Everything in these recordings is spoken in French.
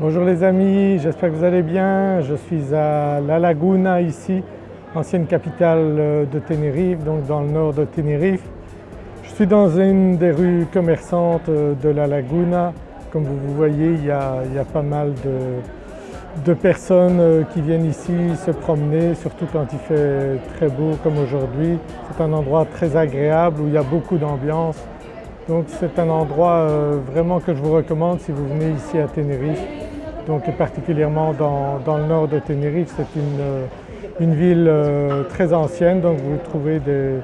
Bonjour les amis, j'espère que vous allez bien. Je suis à La Laguna ici, ancienne capitale euh, de Tenerife, donc dans le nord de Tenerife. Je suis dans une des rues commerçantes euh, de La Laguna. Comme vous voyez, il y a, pas mal de, personnes euh, qui viennent ici se promener, surtout quand il fait très beau comme aujourd'hui. C'est un endroit très agréable où il y a beaucoup d'ambiance. Donc c'est un endroit vraiment que je vous recommande si vous venez ici à Tenerife donc particulièrement dans, le nord de Tenerife. C'est une, euh, ville euh, très ancienne, donc vous trouvez des,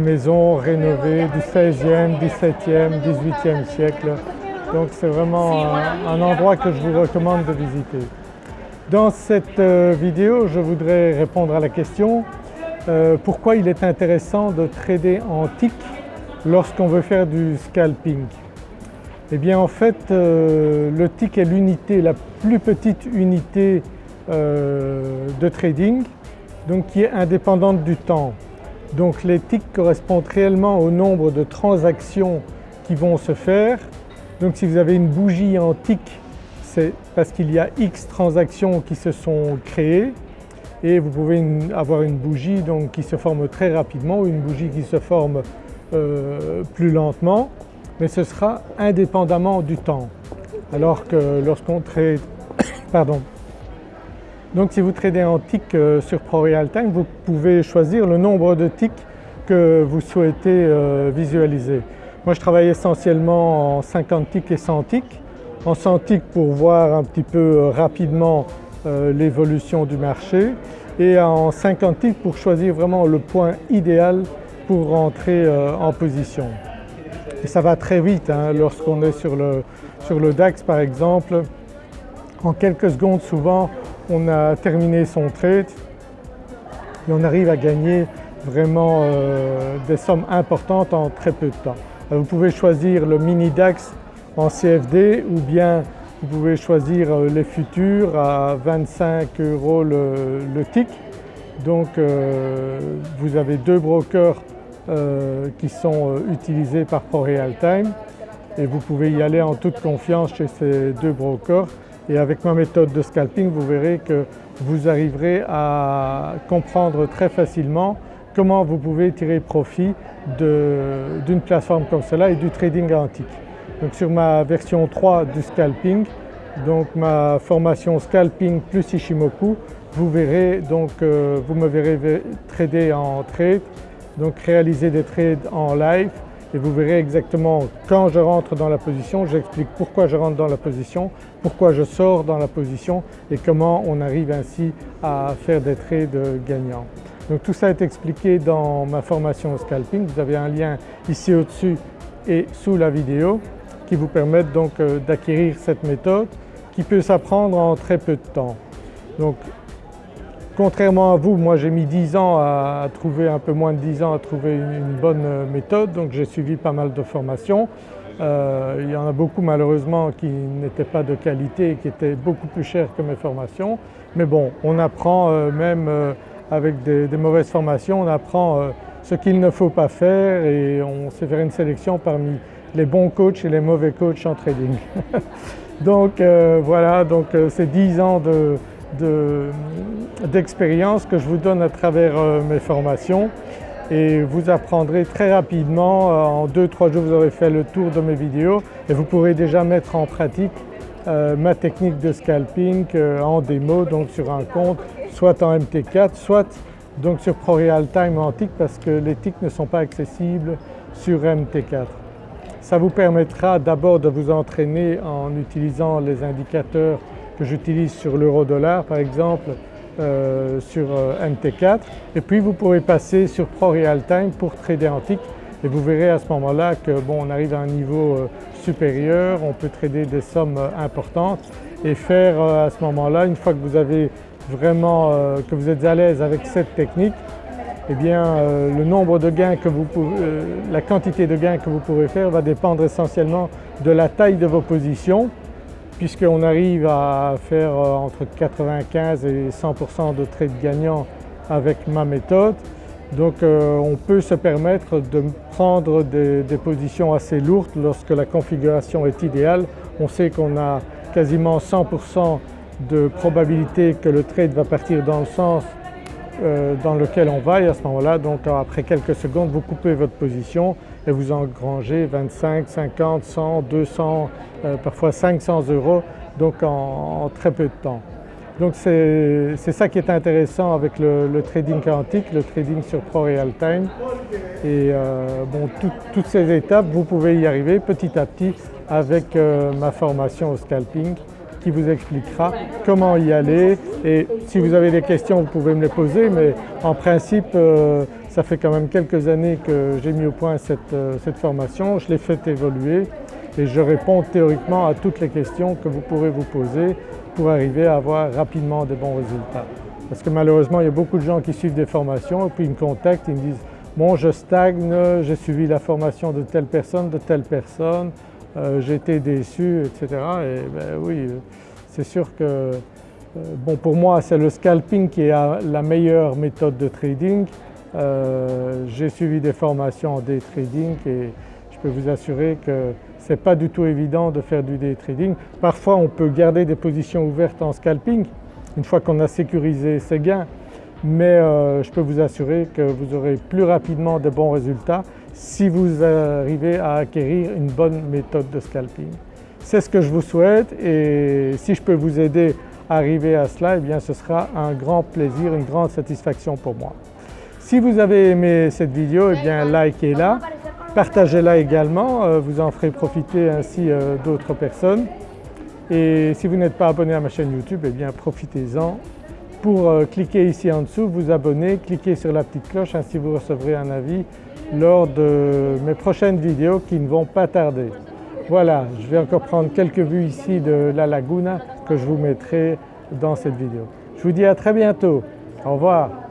maisons rénovées du 16e, 17e, 18e siècle. Donc c'est vraiment un, endroit que je vous recommande de visiter. Dans cette euh, vidéo, je voudrais répondre à la question pourquoi il est intéressant de trader en TIC lorsqu'on veut faire du scalping. Eh bien en fait euh, le TIC est l'unité, la plus petite unité euh, de trading donc qui est indépendante du temps. Donc les TIC correspondent réellement au nombre de transactions qui vont se faire. Donc si vous avez une bougie en TIC c'est parce qu'il y a X transactions qui se sont créées et vous pouvez avoir une bougie donc qui se forme très rapidement ou une bougie qui se forme euh, plus lentement mais ce sera indépendamment du temps. Alors que lorsqu'on trade, pardon, donc si vous tradez en tick euh, sur ProRealTime, vous pouvez choisir le nombre de ticks que vous souhaitez euh, visualiser. Moi je travaille essentiellement en 50 ticks et 100 ticks. En 100 ticks pour voir un petit peu rapidement l'évolution du marché et en 50 ticks pour choisir vraiment le point idéal pour rentrer en position. Et ça va très vite hein, lorsqu'on est sur le, sur le DAX par exemple. En quelques secondes souvent on a terminé son trade et on arrive à gagner vraiment euh, des sommes importantes en très peu de temps. vous pouvez choisir le mini DAX en CFD ou bien vous pouvez choisir euh, les futurs à 25 euros le, tick. Donc euh, vous avez deux brokers euh, qui sont euh, utilisés par ProRealTime et vous pouvez y aller en toute confiance chez ces deux brokers et avec ma méthode de scalping vous verrez que vous arriverez à comprendre très facilement comment vous pouvez tirer profit d'une plateforme comme cela et du trading antique. Donc sur ma version 3 du scalping, donc ma formation scalping plus Ishimoku, vous verrez donc, euh, vous me verrez trader en trade donc réaliser des trades en live et vous verrez exactement quand je rentre dans la position, j'explique pourquoi je rentre dans la position, pourquoi je sors dans la position et comment on arrive ainsi à faire des trades gagnants. Donc tout ça est expliqué dans ma formation au scalping, vous avez un lien ici au-dessus et sous la vidéo qui vous permettent donc euh, d'acquérir cette méthode qui peut s'apprendre en très peu de temps. Donc Contrairement à vous, moi j'ai mis 10 ans à, trouver, un peu moins de 10 ans à trouver une, bonne euh, méthode donc j'ai suivi pas mal de formations. Euh, il y en a beaucoup malheureusement qui n'étaient pas de qualité et qui étaient beaucoup plus chères que mes formations. Mais bon, on apprend euh, même avec des, mauvaises formations, on apprend ce qu'il ne faut pas faire et on sait faire une sélection parmi les bons coachs et les mauvais coachs en trading. donc voilà, donc c'est 10 ans de, d'expérience que je vous donne à travers euh, mes formations et vous apprendrez très rapidement, euh, en 2-3 jours vous aurez fait le tour de mes vidéos et vous pourrez déjà mettre en pratique euh, ma technique de scalping en démo donc sur un compte soit en MT4 soit donc sur ProRealTime en TIC parce que les TIC ne sont pas accessibles sur MT4. Ça vous permettra d'abord de vous entraîner en utilisant les indicateurs que j'utilise sur l'euro-dollar par exemple euh, sur euh, MT4 et puis vous pourrez passer sur ProRealTime pour trader antique et vous verrez à ce moment-là que bon on arrive à un niveau euh, supérieur, on peut trader des sommes importantes. Et faire à ce moment-là une fois que vous avez vraiment que vous êtes à l'aise avec cette technique eh bien le nombre de gains que vous la quantité de gains que vous pourrez faire va dépendre essentiellement de la taille de vos positions puisqu'on arrive à faire euh, entre 95 et 100% de trades gagnants avec ma méthode. Donc euh, on peut se permettre de prendre des, positions assez lourdes lorsque la configuration est idéale. On sait qu'on a quasiment 100% de probabilité que le trade va partir dans le sens euh, dans lequel on va et à ce moment-là donc après quelques secondes vous coupez votre position et vous engrangez 25, 50, 100, 200, parfois 500 euros donc en, très peu de temps. Donc c'est ça qui est intéressant avec le, trading quantique, le trading sur Pro-Real Time et euh, bon, toutes ces étapes vous pouvez y arriver petit à petit avec euh, ma formation au scalping qui vous expliquera comment y aller et si vous avez des questions vous pouvez me les poser mais en principe euh, ça fait quand même quelques années que j'ai mis au point cette, cette formation, je l'ai fait évoluer et je réponds théoriquement à toutes les questions que vous pourrez vous poser pour arriver à avoir rapidement des bons résultats. Parce que malheureusement il y a beaucoup de gens qui suivent des formations et puis ils me contactent, ils me disent bon je stagne, j'ai suivi la formation de telle personne, de telle personne, euh, j'ai été déçu etc. Et ben oui c'est sûr que euh, bon pour moi c'est le scalping qui est la meilleure méthode de trading. Euh, j'ai suivi des formations en day trading et je peux vous assurer que ce n'est pas du tout évident de faire du day trading. Parfois on peut garder des positions ouvertes en scalping une fois qu'on a sécurisé ses gains mais euh, je peux vous assurer que vous aurez plus rapidement de bons résultats si vous arrivez à acquérir une bonne méthode de scalping. C'est ce que je vous souhaite et si je peux vous aider à arriver à cela, eh bien ce sera un grand plaisir, une grande satisfaction pour moi. Si vous avez aimé cette vidéo, eh bien likez-la Partagez-la également, euh, vous en ferez profiter ainsi euh, d'autres personnes. Et si vous n'êtes pas abonné à ma chaîne YouTube, eh bien profitez-en pour euh, cliquer ici en dessous, vous abonner, cliquez sur la petite cloche, ainsi vous recevrez un avis lors de mes prochaines vidéos qui ne vont pas tarder. Voilà, je vais encore prendre quelques vues ici de la laguna que je vous mettrai dans cette vidéo. Je vous dis à très bientôt, au revoir.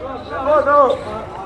Não, não.